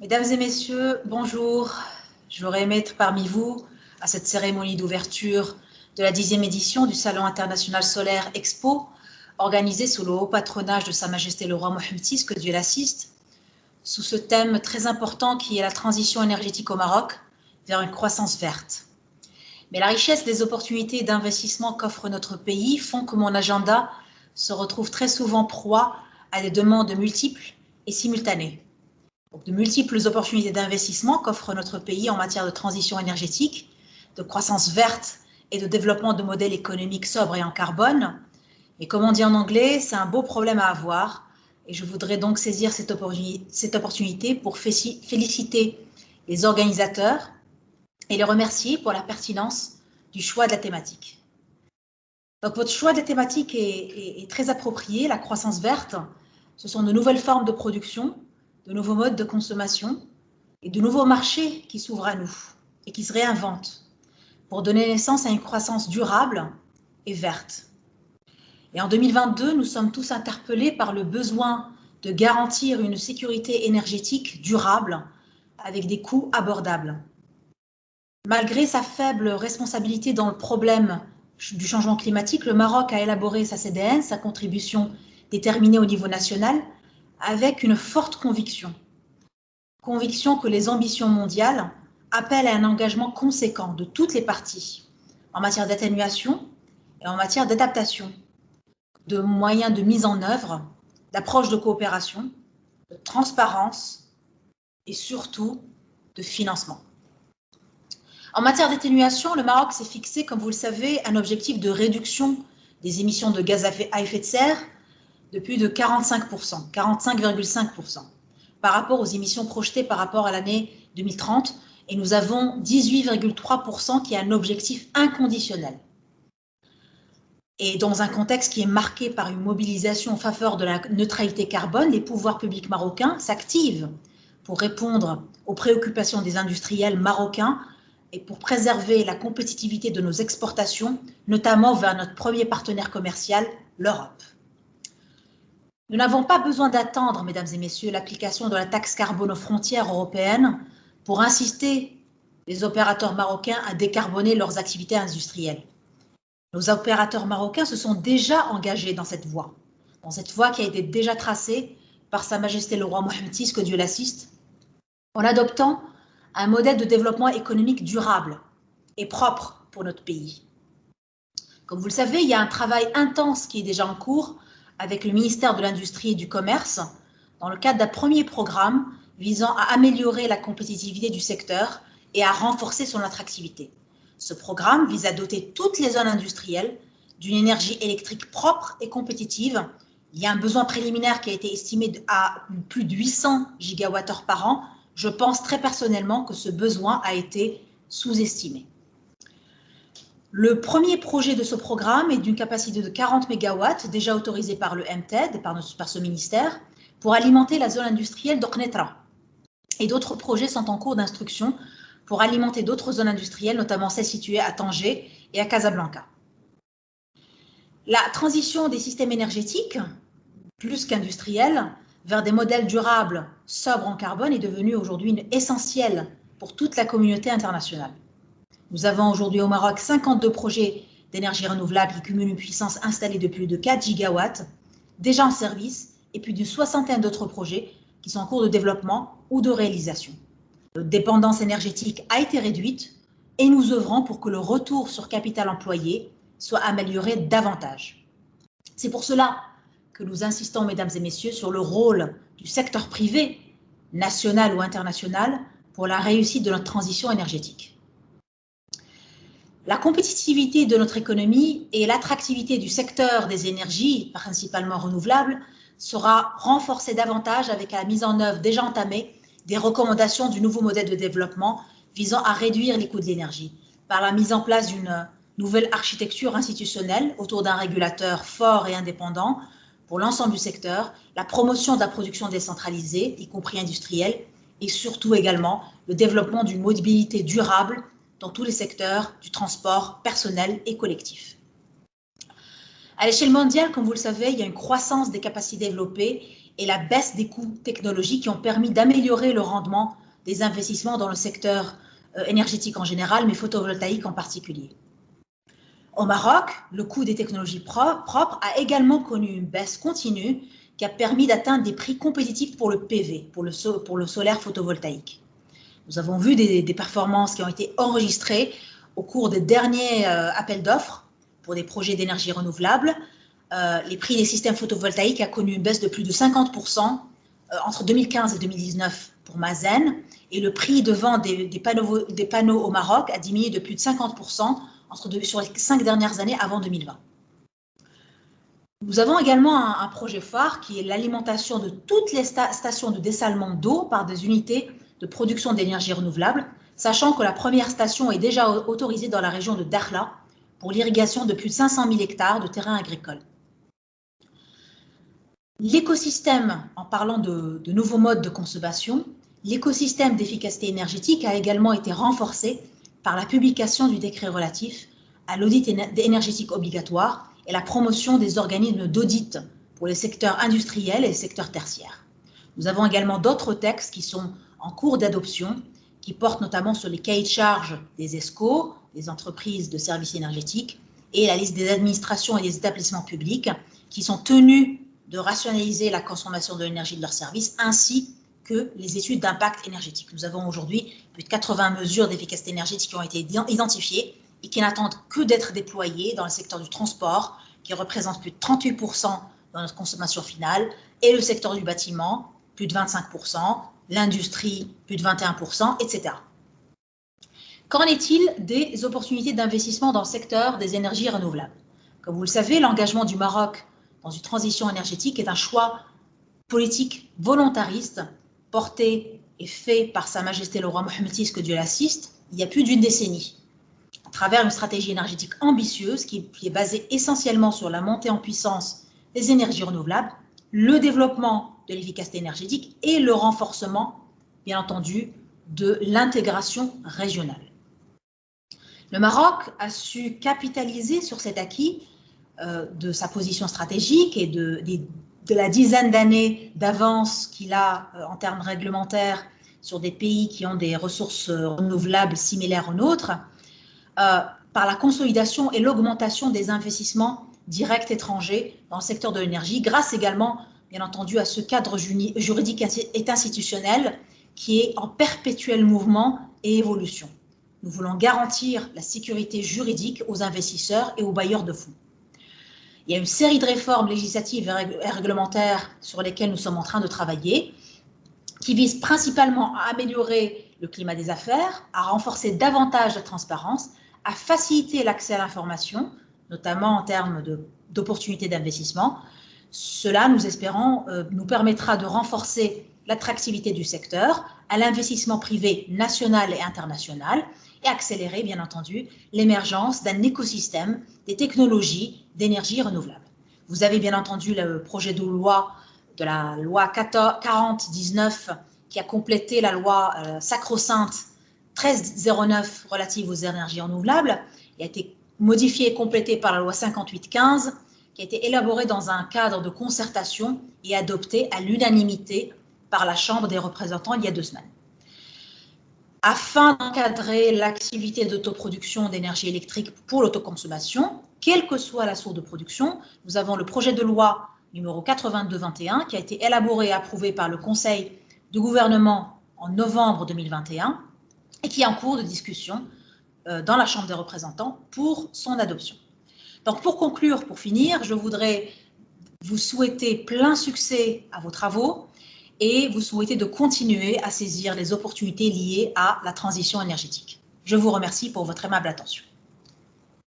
Mesdames et messieurs, bonjour. J'aurais aimé être parmi vous à cette cérémonie d'ouverture de la dixième édition du Salon international solaire Expo, organisée sous le haut patronage de Sa Majesté le roi Mohamed VI, que Dieu l'assiste, sous ce thème très important qui est la transition énergétique au Maroc vers une croissance verte. Mais la richesse des opportunités d'investissement qu'offre notre pays font que mon agenda se retrouve très souvent proie à des demandes multiples et simultanées. De multiples opportunités d'investissement qu'offre notre pays en matière de transition énergétique, de croissance verte et de développement de modèles économiques sobres et en carbone. Et comme on dit en anglais, c'est un beau problème à avoir. Et je voudrais donc saisir cette opportunité pour féliciter les organisateurs et les remercier pour la pertinence du choix de la thématique. Donc votre choix de la thématique est très approprié, la croissance verte. Ce sont de nouvelles formes de production de nouveaux modes de consommation et de nouveaux marchés qui s'ouvrent à nous et qui se réinventent pour donner naissance à une croissance durable et verte. Et en 2022, nous sommes tous interpellés par le besoin de garantir une sécurité énergétique durable avec des coûts abordables. Malgré sa faible responsabilité dans le problème du changement climatique, le Maroc a élaboré sa CDN, sa contribution déterminée au niveau national, avec une forte conviction. Conviction que les ambitions mondiales appellent à un engagement conséquent de toutes les parties en matière d'atténuation et en matière d'adaptation, de moyens de mise en œuvre, d'approche de coopération, de transparence et surtout de financement. En matière d'atténuation, le Maroc s'est fixé, comme vous le savez, un objectif de réduction des émissions de gaz à effet de serre de plus de 45%, 45,5% par rapport aux émissions projetées par rapport à l'année 2030 et nous avons 18,3% qui est un objectif inconditionnel. Et dans un contexte qui est marqué par une mobilisation en faveur de la neutralité carbone, les pouvoirs publics marocains s'activent pour répondre aux préoccupations des industriels marocains et pour préserver la compétitivité de nos exportations, notamment vers notre premier partenaire commercial, l'Europe. Nous n'avons pas besoin d'attendre, mesdames et messieurs, l'application de la taxe carbone aux frontières européennes pour insister les opérateurs marocains à décarboner leurs activités industrielles. Nos opérateurs marocains se sont déjà engagés dans cette voie, dans cette voie qui a été déjà tracée par Sa Majesté le roi Mohamed VI, que Dieu l'assiste, en adoptant un modèle de développement économique durable et propre pour notre pays. Comme vous le savez, il y a un travail intense qui est déjà en cours avec le ministère de l'Industrie et du Commerce dans le cadre d'un premier programme visant à améliorer la compétitivité du secteur et à renforcer son attractivité. Ce programme vise à doter toutes les zones industrielles d'une énergie électrique propre et compétitive. Il y a un besoin préliminaire qui a été estimé à plus de 800 gigawattheures par an. Je pense très personnellement que ce besoin a été sous-estimé. Le premier projet de ce programme est d'une capacité de 40 MW, déjà autorisé par le MTED, par, ce ministère, pour alimenter la zone industrielle d'Oknetra. Et d'autres projets sont en cours d'instruction pour alimenter d'autres zones industrielles, notamment celles situées à Tanger et à Casablanca. La transition des systèmes énergétiques, plus qu'industriels, vers des modèles durables, sobres en carbone, est devenue aujourd'hui essentielle pour toute la communauté internationale. Nous avons aujourd'hui au Maroc 52 projets d'énergie renouvelable qui cumulent une puissance installée de plus de 4 gigawatts, déjà en service, et plus d'une soixantaine d'autres projets qui sont en cours de développement ou de réalisation. Notre dépendance énergétique a été réduite et nous œuvrons pour que le retour sur capital employé soit amélioré davantage. C'est pour cela que nous insistons, mesdames et messieurs, sur le rôle du secteur privé, national ou international, pour la réussite de notre transition énergétique. La compétitivité de notre économie et l'attractivité du secteur des énergies, principalement renouvelables, sera renforcée davantage avec la mise en œuvre déjà entamée des recommandations du nouveau modèle de développement visant à réduire les coûts de l'énergie. Par la mise en place d'une nouvelle architecture institutionnelle autour d'un régulateur fort et indépendant pour l'ensemble du secteur, la promotion de la production décentralisée, y compris industrielle, et surtout également le développement d'une mobilité durable dans tous les secteurs du transport personnel et collectif. À l'échelle mondiale, comme vous le savez, il y a une croissance des capacités développées et la baisse des coûts technologiques qui ont permis d'améliorer le rendement des investissements dans le secteur euh, énergétique en général, mais photovoltaïque en particulier. Au Maroc, le coût des technologies propres a également connu une baisse continue qui a permis d'atteindre des prix compétitifs pour le PV, pour le, pour le solaire photovoltaïque. Nous avons vu des, performances qui ont été enregistrées au cours des derniers euh, appels d'offres pour des projets d'énergie renouvelable. Euh, les prix des systèmes photovoltaïques a connu une baisse de plus de 50% euh, entre 2015 et 2019 pour Mazen, et le prix de vente des, panneaux, au Maroc a diminué de plus de 50% entre sur les cinq dernières années avant 2020. Nous avons également un, projet phare qui est l'alimentation de toutes les stations de dessalement d'eau par des unités de production d'énergie renouvelable, sachant que la première station est déjà autorisée dans la région de Dakhla pour l'irrigation de plus de 500 000 hectares de terrains agricoles. L'écosystème, en parlant de, nouveaux modes de consommation, l'écosystème d'efficacité énergétique a également été renforcé par la publication du décret relatif à l'audit énergétique obligatoire et la promotion des organismes d'audit pour les secteurs industriels et les secteurs tertiaires. Nous avons également d'autres textes qui sont en cours d'adoption, qui portent notamment sur les cahiers de charges des ESCO, des entreprises de services énergétiques, et la liste des administrations et des établissements publics, qui sont tenus de rationaliser la consommation de l'énergie de leurs services, ainsi que les études d'impact énergétique. Nous avons aujourd'hui plus de 80 mesures d'efficacité énergétique qui ont été identifiées et qui n'attendent que d'être déployés dans le secteur du transport, qui représente plus de 38% dans notre consommation finale, et le secteur du bâtiment, plus de 25%, l'industrie, plus de 21%, etc. Qu'en est-il des opportunités d'investissement dans le secteur des énergies renouvelables? Comme vous le savez, l'engagement du Maroc dans une transition énergétique est un choix politique volontariste porté et fait par Sa Majesté le roi Mohamed VI, que Dieu l'assiste, il y a plus d'une décennie à travers une stratégie énergétique ambitieuse qui, est basée essentiellement sur la montée en puissance des énergies renouvelables, le développement de l'efficacité énergétique et le renforcement, bien entendu, de l'intégration régionale. Le Maroc a su capitaliser sur cet acquis euh, de sa position stratégique et de, la dizaine d'années d'avance qu'il a euh, en termes réglementaires sur des pays qui ont des ressources renouvelables similaires aux nôtres, euh, par la consolidation et l'augmentation des investissements directs étrangers dans le secteur de l'énergie, grâce également, bien entendu, à ce cadre juridique et institutionnel qui est en perpétuel mouvement et évolution. Nous voulons garantir la sécurité juridique aux investisseurs et aux bailleurs de fonds. Il y a une série de réformes législatives et réglementaires sur lesquelles nous sommes en train de travailler, qui visent principalement à améliorer le climat des affaires, à renforcer davantage la transparence à faciliter l'accès à l'information, notamment en termes d'opportunités d'investissement. Cela, nous espérons, euh, nous permettra de renforcer l'attractivité du secteur à l'investissement privé national et international et accélérer, bien entendu, l'émergence d'un écosystème des technologies d'énergie renouvelable. Vous avez bien entendu le projet de loi de la loi 4019 qui a complété la loi euh, sacro-sainte 1309 relative aux énergies renouvelables, qui a été modifiée et complétée par la loi 5815, qui a été élaborée dans un cadre de concertation et adoptée à l'unanimité par la Chambre des représentants il y a deux semaines. Afin d'encadrer l'activité d'autoproduction d'énergie électrique pour l'autoconsommation, quelle que soit la source de production, nous avons le projet de loi numéro 8221 qui a été élaboré et approuvé par le Conseil du gouvernement en novembre 2021 et qui est en cours de discussion euh, dans la Chambre des représentants pour son adoption. Donc pour conclure, pour finir, je voudrais vous souhaiter plein succès à vos travaux et vous souhaiter de continuer à saisir les opportunités liées à la transition énergétique. Je vous remercie pour votre aimable attention.